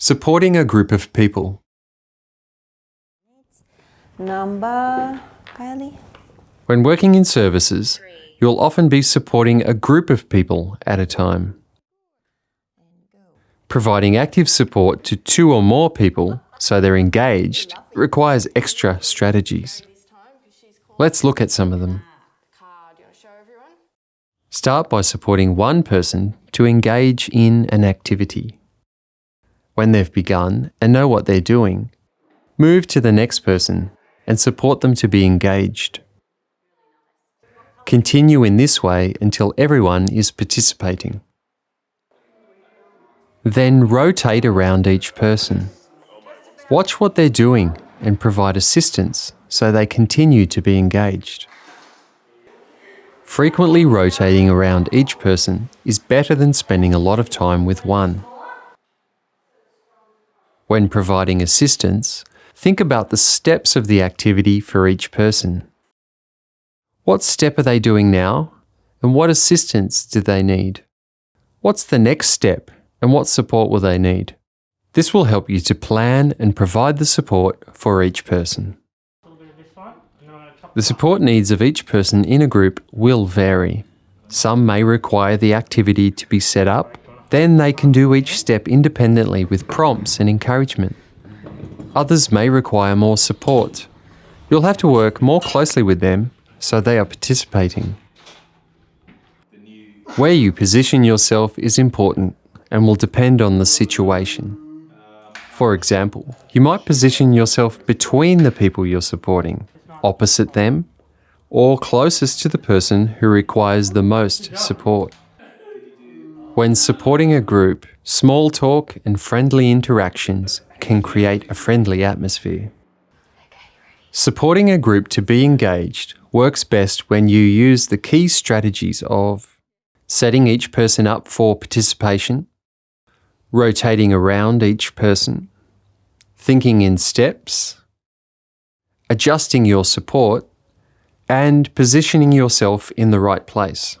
Supporting a group of people. Number, Kylie? When working in services, you'll often be supporting a group of people at a time. Providing active support to two or more people so they're engaged requires extra strategies. Let's look at some of them. Start by supporting one person to engage in an activity. When they've begun and know what they're doing, move to the next person and support them to be engaged. Continue in this way until everyone is participating. Then rotate around each person. Watch what they're doing and provide assistance so they continue to be engaged. Frequently rotating around each person is better than spending a lot of time with one. When providing assistance, think about the steps of the activity for each person. What step are they doing now? And what assistance do they need? What's the next step and what support will they need? This will help you to plan and provide the support for each person. The support needs of each person in a group will vary. Some may require the activity to be set up, then they can do each step independently with prompts and encouragement. Others may require more support. You'll have to work more closely with them so they are participating. Where you position yourself is important and will depend on the situation. For example, you might position yourself between the people you're supporting, opposite them, or closest to the person who requires the most support. When supporting a group, small talk and friendly interactions can create a friendly atmosphere. Supporting a group to be engaged works best when you use the key strategies of setting each person up for participation, rotating around each person, thinking in steps, adjusting your support, and positioning yourself in the right place.